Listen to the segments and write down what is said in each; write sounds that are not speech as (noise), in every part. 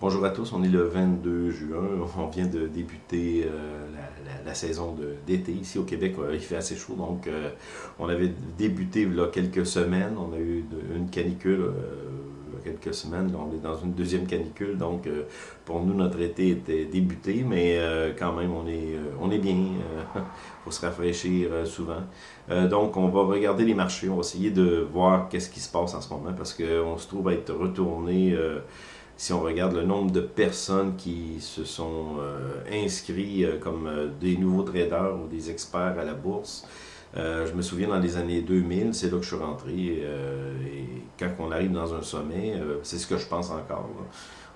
Bonjour à tous, on est le 22 juin, (laughs) on vient de débuter euh, la, saison d'été ici au Québec, euh, il fait assez chaud, donc euh, on avait débuté il y a quelques semaines, on a eu une canicule quelques semaines, on est dans une deuxième canicule, donc pour nous notre été était débuté, mais quand même on est, on est bien, il (laughs) faut se rafraîchir souvent. donc on va regarder les marchés, on va essayer de voir qu'est-ce qui se passe en ce moment, parce qu'on se trouve à être retourné si on regarde le nombre de personnes qui se sont euh, inscrits euh, comme euh, des nouveaux traders ou des experts à la bourse, je me souviens dans les années 2000, c'est là que je suis rentré. et quand on arrive dans un sommet, c'est ce que je pense encore.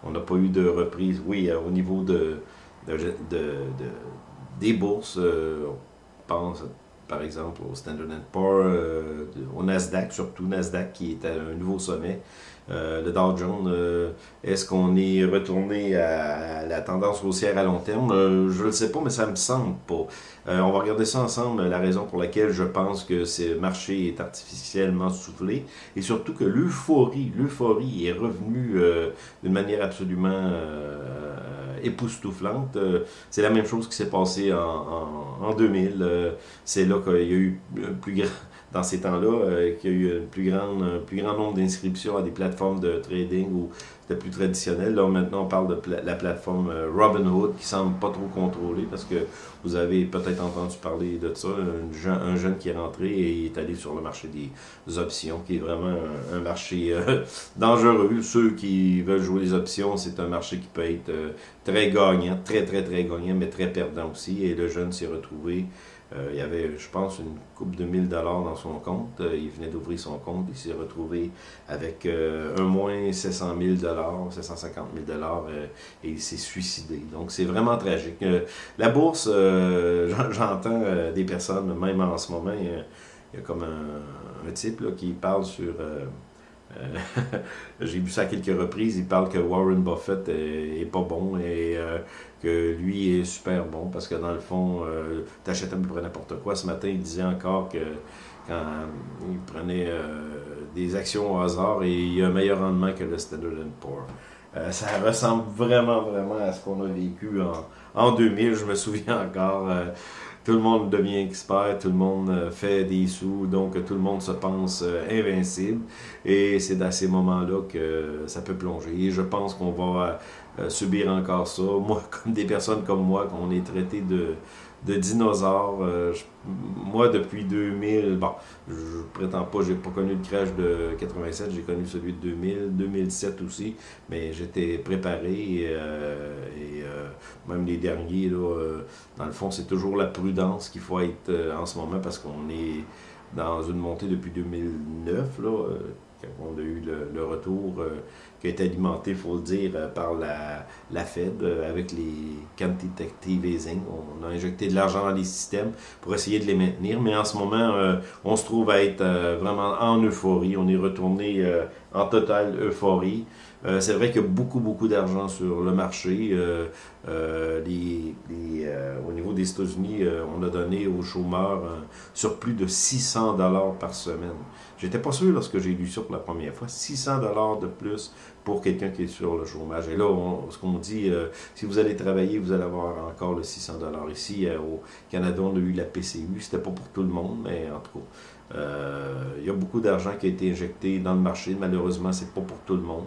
On n'a pas eu de reprise. Oui, au niveau de, des bourses, on pense par exemple au Standard Poor's, au Nasdaq, surtout Nasdaq qui est à un nouveau sommet. Euh, le Dow Jones, euh, est-ce qu'on est retourné à, la tendance haussière à long terme? Euh, je ne le sais pas, mais ça me semble pas. on va regarder ça ensemble, la raison pour laquelle je pense que ce marché est artificiellement soufflé, et surtout que l'euphorie, l'euphorie est revenue d'une manière absolument époustouflante. C'est la même chose qui s'est passé en, en 2000. C'est là qu'il y a eu plus grand dans ces temps-là, euh, qu'il y a eu plus grande, un plus grand nombre d'inscriptions à des plateformes de trading ou c'était plus traditionnel. Là, maintenant, on parle de la plateforme euh, Robinhood qui semble pas trop contrôlée parce que vous avez peut-être entendu parler de ça. Un, jeune qui est rentré et est allé sur le marché des options, qui est vraiment un, marché euh, (laughs) dangereux. Ceux qui veulent jouer les options, c'est un marché qui peut être très gagnant, très, très, très gagnant, mais très perdant aussi. Et le jeune s'est retrouvé euh, il y avait, je pense, une coupe de 1000 dollars dans son compte. Euh, il venait d'ouvrir son compte. Il s'est retrouvé avec euh, un moins 700 000 dollars, 750 000 dollars et il s'est suicidé. Donc, c'est vraiment tragique. la bourse, (laughs) j'entends des personnes, même en ce moment, il y a, comme un, type qui parle sur... (laughs) J'ai vu ça à quelques reprises, il parle que Warren Buffett est, pas bon et que lui est super bon parce que dans le fond, euh, tu achètes à peu près n'importe quoi. Ce matin, il disait encore que quand il prenait euh, des actions au hasard et il y a un meilleur rendement que le Standard Poor's. Euh, ça ressemble vraiment, vraiment à ce qu'on a vécu en, en 2000. Je me souviens encore, euh, tout le monde devient expert, tout le monde fait des sous, donc tout le monde se pense invincible. Et c'est dans ces moments-là que ça peut plonger. Et je pense qu'on va euh, subir encore ça. Moi, (laughs) comme des personnes comme moi, qu'on est traité de, de dinosaures. Euh, moi, depuis 2000, bon, je prétends pas, j'ai pas connu le crash de 87, j'ai connu celui de 2000, 2007 aussi, mais j'étais préparé et, euh, même les derniers, là, dans le fond, c'est toujours la prudence qu'il faut être en ce moment parce qu'on est dans une montée depuis 2009, là, on a eu le, retour euh, qui a été alimenté, il faut le dire, euh, par la, la Fed euh, avec les quantitative easing. On a injecté de l'argent dans les systèmes pour essayer de les maintenir, mais en ce moment, on se trouve à être vraiment en euphorie. On est retourné en totale euphorie. C'est vrai qu'il y a beaucoup, beaucoup d'argent sur le marché. les, au niveau des États-Unis, on a donné aux chômeurs sur plus de 600 dollars par semaine. J'étais pas sûr lorsque j'ai lu ça pour la première fois. 600 dollars de plus pour quelqu'un qui est sur le chômage. Et là, ce qu'on dit, euh, si vous allez travailler, vous allez avoir encore le 600 dollars. Ici, euh, au Canada, on a eu la PCU. C'était pas pour tout le monde, mais en tout cas, euh, il y a beaucoup d'argent qui a été injecté dans le marché. Malheureusement, c'est pas pour tout le monde.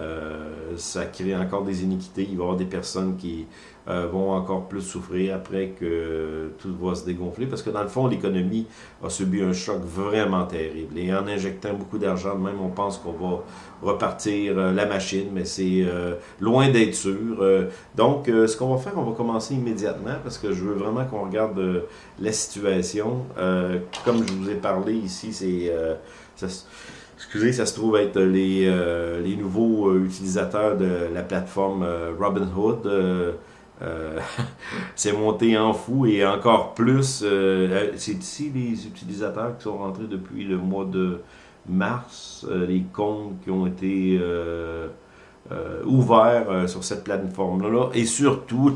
Euh, ça crée encore des iniquités. Il va y avoir des personnes qui euh, vont encore plus souffrir après que tout va se dégonfler. Parce que dans le fond, l'économie a subi un choc vraiment terrible. Et en injectant beaucoup d'argent, même on pense qu'on va repartir euh, la machine, mais c'est loin d'être sûr. donc, ce qu'on va faire, on va commencer immédiatement parce que je veux vraiment qu'on regarde la situation. comme je vous ai parlé ici, c'est excusez, ça se trouve être les, euh, les nouveaux euh, utilisateurs de la plateforme euh, Robinhood. (laughs) c'est monté en fou et encore plus. c'est ici les utilisateurs qui sont rentrés depuis le mois de mars, les comptes qui ont été ouverts sur cette plateforme-là. Et surtout,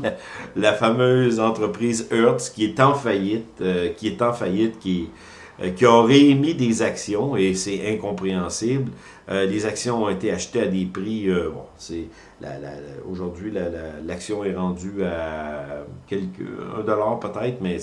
la, fameuse entreprise Hertz qui est en faillite, qui est en faillite, qui euh, qui aurait émis des actions, et c'est incompréhensible. Les actions ont été achetées à des prix, bon, c'est aujourd'hui l'action est rendue à quelques un dollar peut-être, mais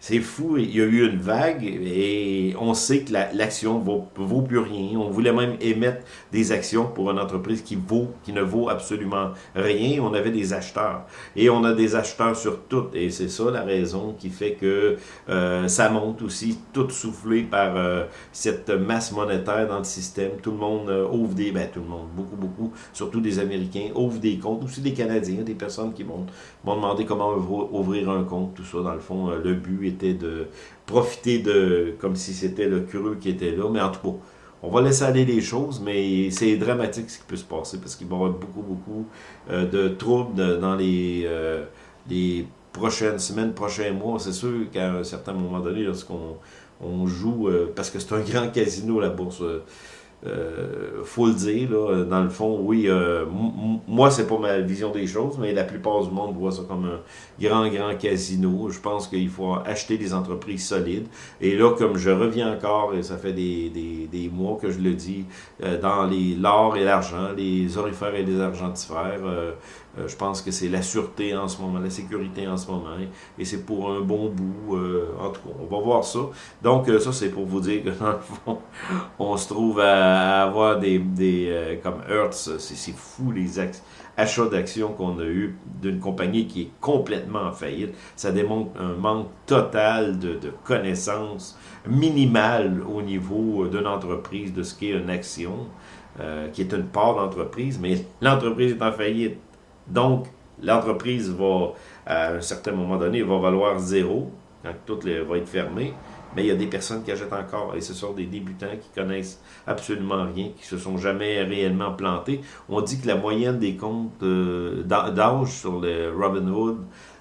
c'est fou, il y a eu une vague et on sait que l'action vaut, vaut plus rien. On voulait même émettre des actions pour une entreprise qui vaut, qui ne vaut absolument rien. On avait des acheteurs et on a des acheteurs sur tout et c'est ça la raison qui fait que euh, ça monte aussi, tout soufflé par euh, cette masse monétaire dans le système. Tout le monde euh, ouvre des, ben tout le monde, beaucoup beaucoup, surtout des Américains ouvrent des comptes, aussi des Canadiens, des personnes qui vont m'ont demandé comment ouvrir un compte, tout ça dans le fond, le but était de profiter de, comme si c'était le creux qui était là, mais en tout cas, on va laisser aller les choses, mais c'est dramatique ce qui peut se passer, parce qu'il va y avoir beaucoup, beaucoup euh, de troubles dans les, euh, prochaines semaines, prochains mois. C'est sûr qu'à un certain moment donné, lorsqu'on on joue, euh, parce que c'est un grand casino, la bourse, euh, faut le dire, là, dans le fond, oui, euh, moi, c'est pas ma vision des choses, mais la plupart du monde voit ça comme un grand, grand casino. Je pense qu'il faut acheter des entreprises solides. Et là, comme je reviens encore, et ça fait des, des, des mois que je le dis, euh, dans les l'or et l'argent, les orifères et les argentifères, euh, je pense que c'est la sûreté en ce moment, la sécurité en ce moment, et c'est pour un bon bout. Euh, en tout cas, on va voir ça. Donc, euh, ça, c'est pour vous dire que (laughs) dans le fond, on se trouve à, avoir des, des comme Hertz, c'est fou les achats d'actions qu'on a eu d'une compagnie qui est complètement en faillite. Ça démontre un manque total de, de connaissances minimales au niveau d'une entreprise, de ce qu'est une action, qui est une part d'entreprise, mais (laughs) l'entreprise est en faillite. Donc, l'entreprise va, à un certain moment donné, va valoir zéro, quand tout les, va être fermé, mais il y a des personnes qui achètent encore, et ce sont des débutants qui connaissent absolument rien, qui se sont jamais réellement plantés. On dit que la moyenne des comptes euh, d'âge sur le Robinhood,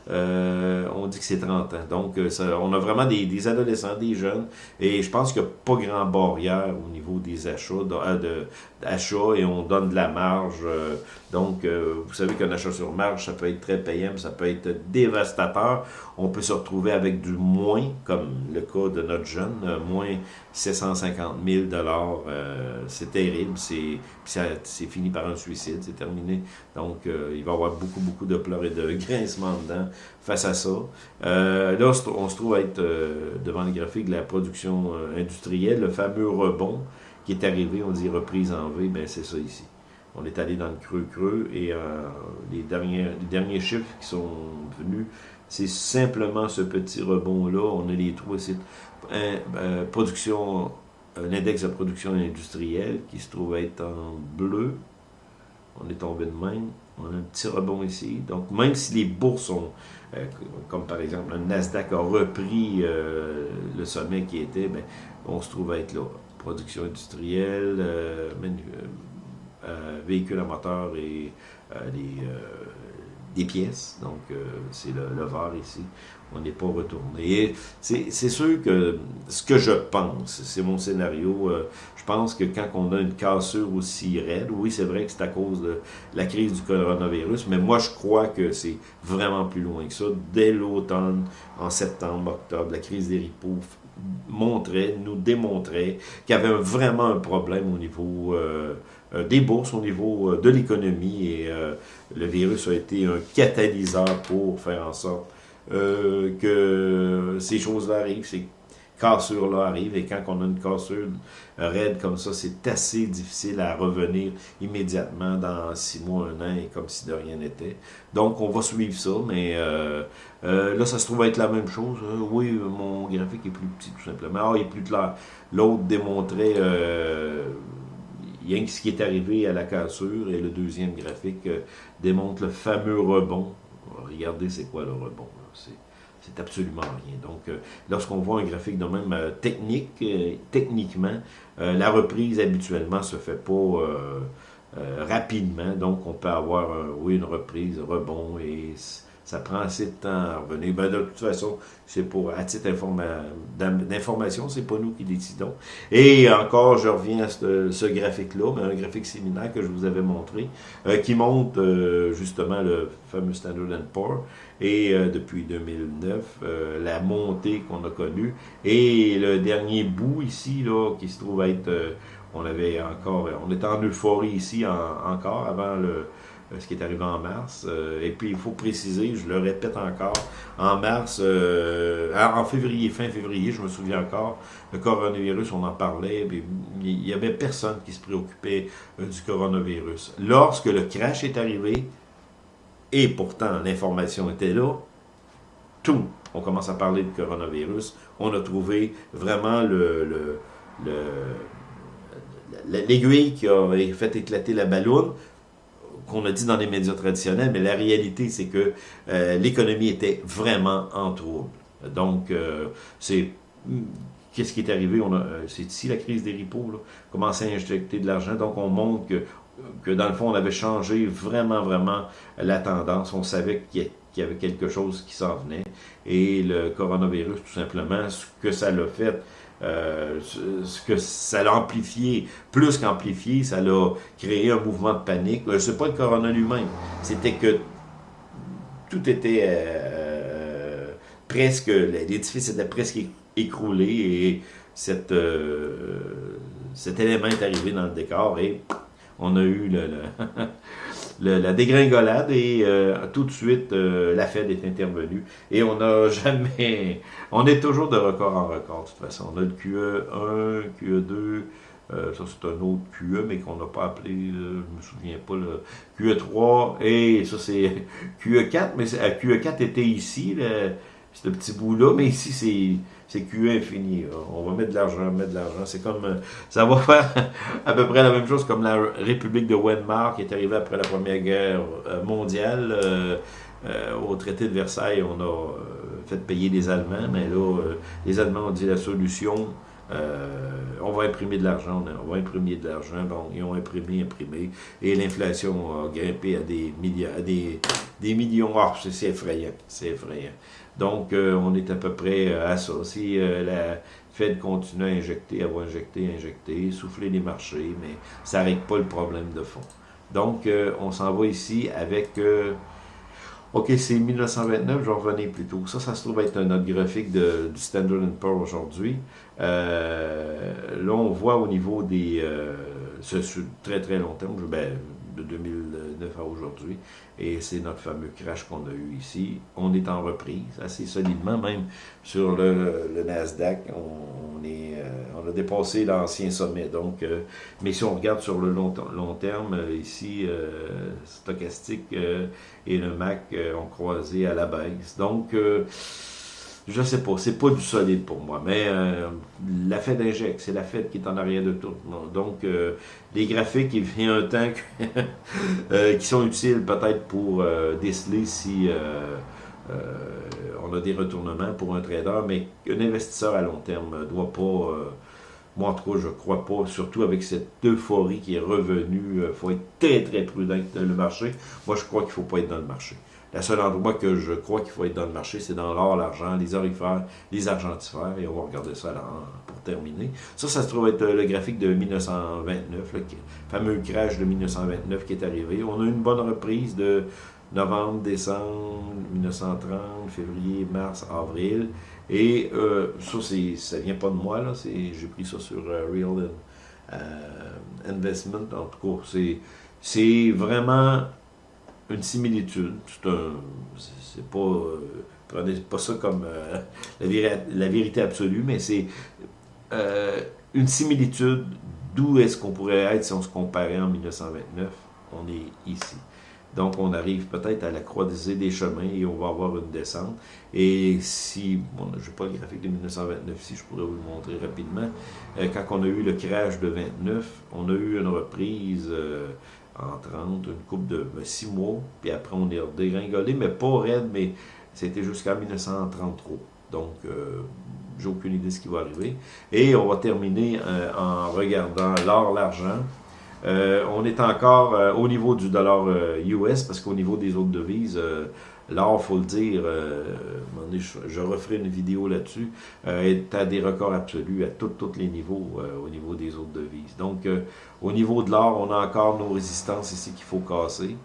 euh, on dit que c'est 30 ans. Donc, euh, on a vraiment des, adolescents, des jeunes, et je pense qu'il n'y a pas grand barrière au niveau des achats, de, et on donne de la marge. Euh, donc, vous savez qu'un achat sur marge, ça peut être très payant, ça peut être dévastateur. On peut se retrouver avec du moins, comme le cas de notre jeune, moins 750 000 dollars. c'est terrible, c'est fini par un suicide, c'est terminé. Donc, il va y avoir beaucoup, beaucoup de pleurs et de (laughs) grincements dedans face à ça. Euh, là, on se trouve à être euh, devant le graphique de la production euh, industrielle, le fameux rebond qui est arrivé, on dit reprise en V, ben c'est ça ici. On est allé dans le creux-creux et les, derniers, chiffres qui sont venus, c'est simplement ce petit rebond-là. On a les trois sites. production, l'index de production industrielle qui se trouve être en bleu. On est tombé de même. On a un petit rebond ici. Donc, même si les bourses sont, euh, comme par exemple le Nasdaq a repris euh, le sommet qui était, ben, on se trouve à être là. Production industrielle, euh, véhicules à moteur et les, pièces. Donc, c'est le, le vert ici on n'est pas retourné. C'est sûr que ce que je pense, c'est mon scénario, euh, je pense que quand on a une cassure aussi raide, oui, c'est vrai que c'est à cause de la crise du coronavirus, mais moi, je crois que c'est vraiment plus loin que ça. Dès l'automne, en septembre, octobre, la crise des ripos montrait, nous démontrait qu'il y avait vraiment un problème au niveau euh, euh, des bourses, au niveau de l'économie, et le virus a été un catalyseur pour faire en sorte euh, que ces choses-là arrivent, ces cassures-là arrivent, et quand on a une cassure raide comme ça, c'est assez difficile à revenir immédiatement dans six mois, un an, et comme si de rien n'était. Donc, on va suivre ça, mais euh, euh, là, ça se trouve être la même chose. Oui, mon graphique est plus petit, tout simplement. Ah, il est plus clair. L'autre démontrait... rien que ce qui est arrivé à la cassure, et le deuxième graphique démontre le fameux rebond. Regardez c'est quoi le rebond. C'est absolument rien. Donc, euh, lorsqu'on voit un graphique de même euh, technique, euh, techniquement, la reprise habituellement se fait pas rapidement. Donc, on peut avoir, oui, une reprise, rebond, et ça prend assez de temps à revenir. Ben, de toute façon, c'est pour, à titre d'information, c'est pas nous qui décidons. Et encore, je reviens à ce, graphique-là, mais un graphique similaire que je vous avais montré, euh, qui montre euh, justement le fameux Standard Poor's, et euh, depuis 2009, la montée qu'on a connue, et le dernier bout ici, là, qui se trouve être on avait encore, on était en euphorie ici encore avant le, ce qui est arrivé en mars. et puis, il faut préciser, je le répète encore, en mars, en février, fin février, je me souviens encore, le coronavirus, on en parlait, il n'y avait personne qui se préoccupait du coronavirus. Lorsque le crash est arrivé, et pourtant l'information était là, tout, on commence à parler de coronavirus, on a trouvé vraiment le, l'aiguille qui a fait éclater la ballonne, qu'on a dit dans les médias traditionnels, mais la réalité, c'est que euh, l'économie était vraiment en trouble. Donc, euh, c'est... Qu'est-ce qui est arrivé? Euh, c'est ici la crise des ripos, là, commencer à injecter de l'argent. Donc, on montre que que dans le fond, on avait changé vraiment, vraiment la tendance. On savait qu'il y avait quelque chose qui s'en venait. Et le coronavirus, tout simplement, ce que ça l'a fait, euh, ce que ça l'a amplifié, plus qu'amplifié, ça l'a créé un mouvement de panique. Euh, c'est pas le corona lui-même, c'était que tout était euh, presque, l'édifice était presque écroulé et cette, cet élément est arrivé dans le décor et on a eu le, (laughs) la dégringolade et euh, tout de suite, euh, la Fed est intervenue. Et on n'a (laughs) jamais... On est toujours de record en record, de toute façon. On a le QE1, QE2, euh, ça c'est un autre QE, mais qu'on n'a pas appelé, je ne me souviens pas, le QE3, et ça c'est (laughs) QE4, mais QE4 était ici, ce petit bout-là, mais ici c'est c'est QE infini. On va mettre de l'argent, mettre de l'argent. C'est comme, euh, ça va faire à peu près la même chose comme la République de Weimar qui est arrivée après la Première Guerre euh, mondiale. Euh, au traité de Versailles, on a fait payer les Allemands, mais là, les Allemands ont dit la solution, on va imprimer de l'argent, on va imprimer de l'argent. Bon, ils ont imprimé, imprimé, et l'inflation a grimpé à des milliards, à des, des millions. Oh, c'est effrayant, c'est effrayant. Donc, euh, on est à peu près euh, à ça. Si euh, la Fed continue à injecter, à injecter, injecter, souffler les marchés, mais ça n'arrête pas le problème de fond. Donc, on s'en va ici avec... OK, c'est 1929, je revenir plus tôt. Ça, ça se trouve être notre graphique de, du Standard Poor's aujourd'hui. là, on voit au niveau des... ce, très très long terme, ben, de 2009 à aujourd'hui. Et c'est notre fameux crash qu'on a eu ici. On est en reprise assez solidement, même sur le, Nasdaq, on, est, euh, on a dépassé l'ancien sommet. Donc, euh, mais si on regarde sur le long, long terme, euh, ici, Stochastique et le MAC ont croisé à la baisse. Donc, je sais pas, c'est pas du solide pour moi, mais euh, la Fed injecte, c'est la Fed qui est en arrière de tout. Donc, euh, les graphiques, il vient un temps (laughs) euh, qui sont utiles peut-être pour déceler si on a des retournements pour un trader, mais un investisseur à long terme ne doit pas, moi en tout cas, je crois pas, surtout avec cette euphorie qui est revenue, il faut être très très prudent dans le marché. Moi, je crois qu'il faut pas être dans le marché. Le seul endroit que je crois qu'il faut être dans le marché, c'est dans l'or, l'argent, les orifères, les argentifères, et on va regarder ça pour terminer. Ça, ça se trouve être le graphique de 1929, le fameux crash de 1929 qui est arrivé. On a eu une bonne reprise de novembre, décembre, 1930, février, mars, avril. Et euh, ça, ça vient pas de moi, là. J'ai pris ça sur euh, Real euh, Investment. En tout cas, c'est vraiment une similitude. C'est pas. Euh, prenez pas ça comme euh, la, vérité absolue, mais c'est euh, une similitude d'où est-ce qu'on pourrait être si on se comparait en 1929. On est ici. Donc, on arrive peut-être à la croisée des chemins et on va avoir une descente. Et si, bon, je n'ai pas le graphique de 1929 si je pourrais vous le montrer rapidement. quand on a eu le crash de 29, on a eu une reprise en 30, une coupe de 6 ben, mois, puis après on est dégringolé, mais pas raide, mais c'était jusqu'en 1933. Donc, euh, j'ai aucune idée de ce qui va arriver. Et on va terminer euh, en regardant l'or, l'argent. Euh, on est encore au niveau du dollar US, parce qu'au niveau des autres devises, L'or, il faut le dire, euh, je, referai une vidéo là-dessus, euh, est à des records absolus à tous les niveaux, euh, au niveau des autres devises. Donc, au niveau de l'or, on a encore nos résistances ici qu'il faut casser.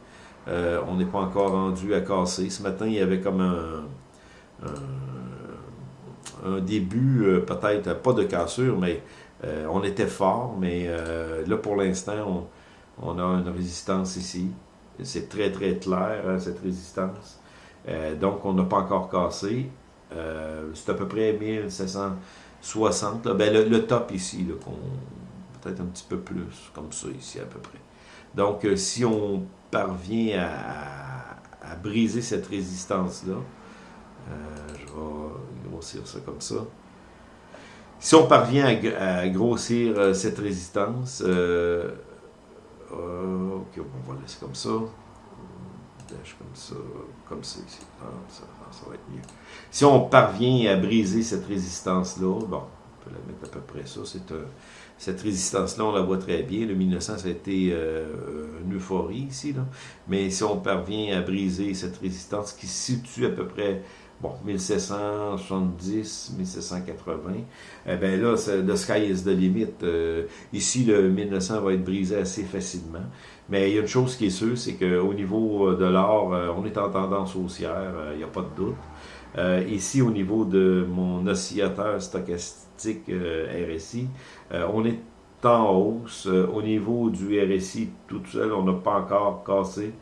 on n'est pas encore rendu à casser. Ce matin, il y avait comme un, début, peut-être, pas de cassure, mais on était fort, mais là, pour l'instant, on, on, a une résistance ici. C'est très, très clair, hein, cette résistance. Donc, on n'a pas encore cassé. c'est à peu près 1760. Ben, le, top ici, peut-être un petit peu plus, comme ça ici à peu près. Donc, si on parvient à, briser cette résistance-là, euh, je vais grossir ça comme ça. Si on parvient à, grossir euh, cette résistance, euh, ok, on va laisser comme ça. Comme ça, comme ça ici. Ah, ça, va être mieux. Si on parvient à briser cette résistance-là, bon, on peut la mettre à peu près ça, cette résistance-là, on la voit très bien. Le 1900, ça a été euh, une euphorie ici. Mais si on parvient à briser cette résistance qui se situe à peu près bon, 1770, 1780, eh bien là, the sky is the limit. Euh, ici, le 1900 va être brisé assez facilement. Mais il y a une chose qui est sûre, c'est qu'au niveau euh, de l'or, on est en tendance haussière, il n'y a pas de doute. ici, au niveau de mon oscillateur stochastique RSI, euh, on est en hausse. Euh, au niveau du RSI, tout seul, on n'a pas encore cassé.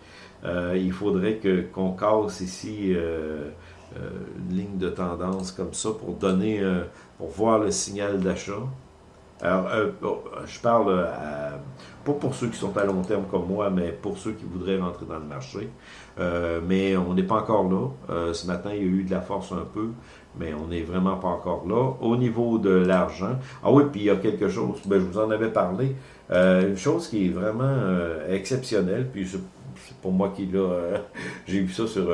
Euh, il faudrait qu'on casse ici une ligne de tendance comme ça pour donner, pour voir le signal d'achat. Alors, je parle pas pour ceux qui sont à long terme comme moi, mais pour ceux qui voudraient rentrer dans le marché. mais on n'est pas encore là. ce matin, il y a eu de la force un peu mais on n'est vraiment pas encore là. Au niveau de l'argent, ah oui, puis il y a quelque chose, ben, je vous en avais parlé, euh, une chose qui est vraiment euh, exceptionnelle, puis c'est pour moi qui l'a, euh, (laughs) j'ai vu ça sur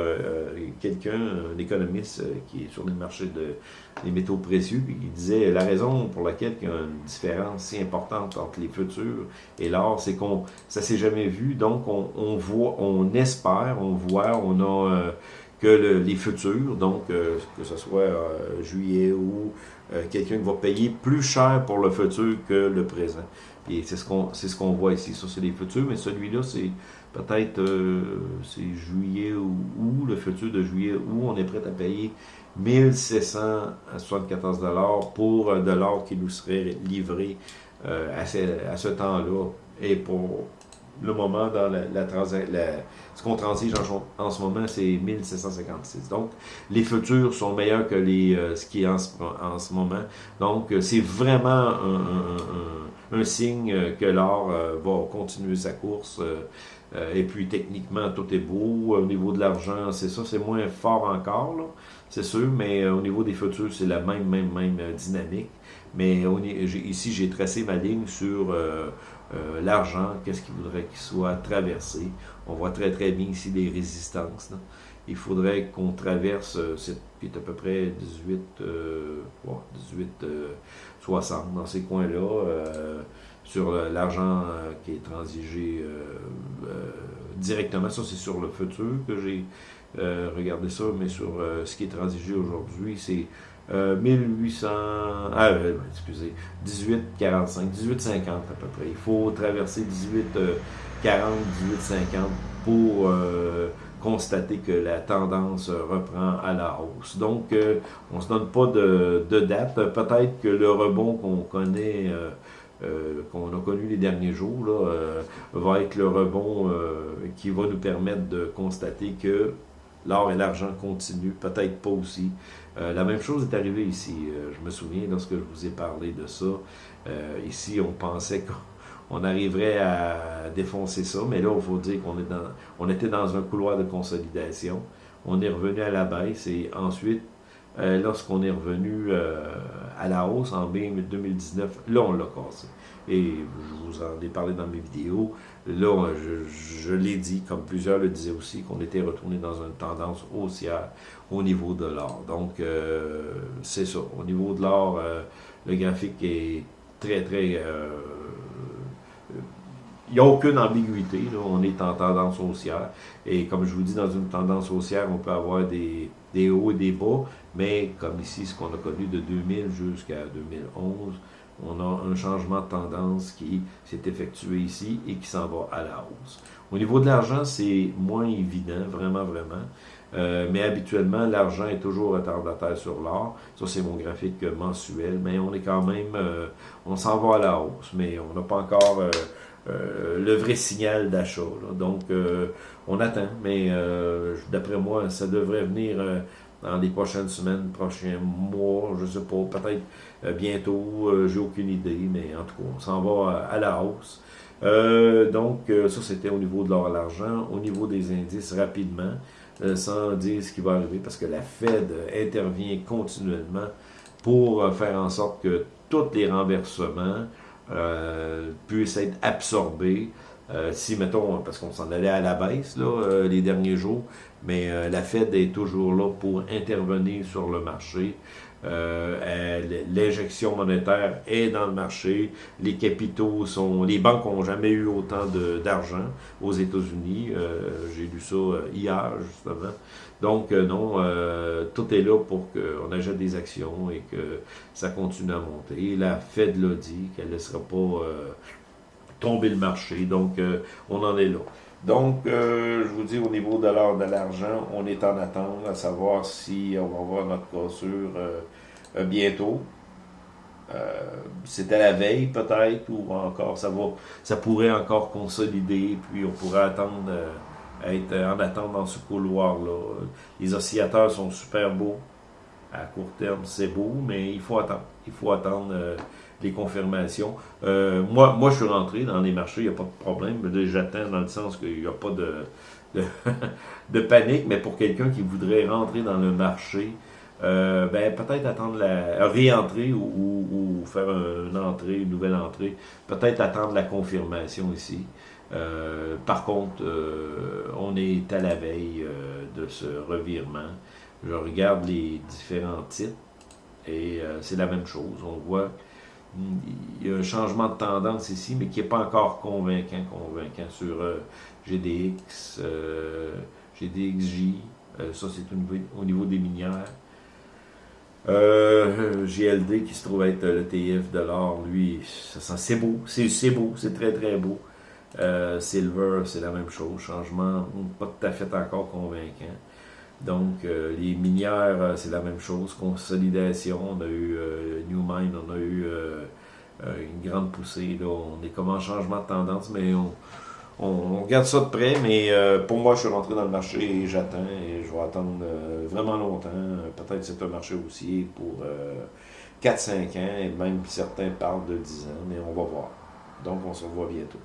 quelqu'un, un économiste qui est sur le marché de, des métaux précieux, puis il disait la raison pour laquelle il y a une différence si importante entre les futurs et l'or, c'est qu'on ça s'est jamais vu, donc on, voit, on espère, on voit, on a que les futurs, donc euh, que ce soit euh, juillet ou euh, quelqu'un qui va payer plus cher pour le futur que le présent. Et c'est ce qu'on c'est ce qu'on voit ici. Ça, c'est les futurs, mais celui-là, c'est peut-être c'est juillet ou, le futur de juillet où on est prêt à payer 1774 dollars pour de l'or qui nous serait livré à ce, à ce temps-là et pour le moment dans la, ce qu'on transige en, ce moment, c'est 1756. Donc, les futurs sont meilleurs que les, euh, ce qui est en ce, moment. Donc, euh, c'est vraiment un, signe que l'or euh, va continuer sa course. Et puis, techniquement, tout est beau. Au niveau de l'argent, c'est ça, c'est moins fort encore, c'est sûr, mais au niveau des futurs, c'est la même, même, même dynamique. Mais ici, j'ai tracé ma ligne sur euh, l'argent, qu'est-ce qu'il voudrait qu'il soit traversé. On voit très très bien ici des résistances. Il faudrait qu'on traverse, euh, cette, qui est à peu près 18, 18 60 dans ces coins-là, sur l'argent qui est transigé directement. Ça, c'est sur le futur que j'ai regardé ça, mais sur ce qui est transigé aujourd'hui, c'est 1800, euh, ah, euh, excusez, 1845, 1850 à peu près. Il faut traverser 1840, 1850 pour euh, constater que la tendance reprend à la hausse. Donc, on ne se donne pas de, date. Peut-être que le rebond qu'on connaît, qu'on a connu les derniers jours, là, va être le rebond qui va nous permettre de constater que l'or et l'argent continuent, peut-être pas aussi. Euh, la même chose est arrivée ici. Euh, je me souviens lorsque je vous ai parlé de ça. Euh, ici, on pensait qu'on arriverait à défoncer ça, mais là, il faut dire qu'on était dans un couloir de consolidation. On est revenu à la baisse et ensuite, lorsqu'on est revenu à la hausse en mai 2019, là, on l'a cassé. Et je vous en ai parlé dans mes vidéos. Là, je, l'ai dit, comme plusieurs le disaient aussi, qu'on était retourné dans une tendance haussière au niveau de l'or. Donc, euh, c'est ça. Au niveau de l'or, euh, le graphique est très, très... Euh, il n'y a aucune ambiguïté. On est en tendance haussière. Et comme je vous dis, dans une tendance haussière, on peut avoir des, des hauts et des bas. Mais comme ici, ce qu'on a connu de 2000 jusqu'à 2011, on a un changement de tendance qui s'est effectué ici et qui s'en va à la hausse. Au niveau de l'argent, c'est moins évident, vraiment, vraiment. Euh, mais habituellement, l'argent est toujours retardataire sur l'or. Ça, c'est mon graphique mensuel. Mais on est quand même, euh, on s'en va à la hausse, mais on n'a pas encore euh, le vrai signal d'achat. Donc, on attend. Mais d'après moi, ça devrait venir dans les prochaines semaines, prochains mois, je ne sais pas, peut-être bientôt, j'ai aucune idée, mais en tout cas, on s'en va à, la hausse. donc, ça, c'était au niveau de l'or à l'argent. Au niveau des indices, rapidement, euh, sans dire ce qui va arriver, parce que la Fed intervient continuellement pour euh, faire en sorte que tous les renversements euh, puissent être absorbés. Si, mettons, parce qu'on s'en allait à la baisse là, les derniers jours, mais la Fed est toujours là pour intervenir sur le marché. Euh, l'injection monétaire est dans le marché, les capitaux sont, les banques n'ont jamais eu autant d'argent aux États-Unis. Euh, j'ai lu ça euh, hier justement. Donc non, tout est là pour qu'on achète des actions et que ça continue à monter. La Fed l'a dit qu'elle ne laissera pas tomber le marché. Donc on en est là. Donc, je vous dis, au niveau de l'or de l'argent, on est en attente à savoir si on va voir notre cassure euh, bientôt. Euh, c'était la veille peut-être, ou encore ça va, ça pourrait encore consolider, puis on pourrait attendre, euh, être en attente dans ce couloir-là. Les oscillateurs sont super beaux. À court terme, c'est beau, mais il faut attendre. Il faut attendre les confirmations. moi, moi, je suis rentré dans les marchés, il n'y a pas de problème. J'attends dans le sens qu'il n'y a pas de, (laughs) de, panique, mais pour quelqu'un qui voudrait rentrer dans le marché, euh, ben, peut-être attendre la réentrer ou, faire une entrée, une nouvelle entrée. Peut-être attendre la confirmation ici. Euh, par contre, euh, on est à la veille de ce revirement. Je regarde les différents titres et c'est la même chose. On voit il y a un changement de tendance ici, mais qui n'est pas encore convaincant, convaincant sur GDX, GDXJ. ça, c'est au niveau des minières. Euh, GLD qui se trouve être le TF de l'or, lui, c'est beau, c'est beau, c'est très très beau. Euh, Silver, c'est la même chose, changement pas tout à fait encore convaincant. Donc, euh, les minières, c'est la même chose, consolidation, on a eu Newmine, on a eu une grande poussée, on est comme en changement de tendance, mais on, on, regarde ça de près, mais euh, pour moi, je suis rentré dans le marché et j'attends et je vais attendre euh, vraiment longtemps. Peut-être c'est un marché aussi pour 4-5 euh, ans et même certains parlent de 10 ans, mais on va voir. Donc, on se revoit bientôt.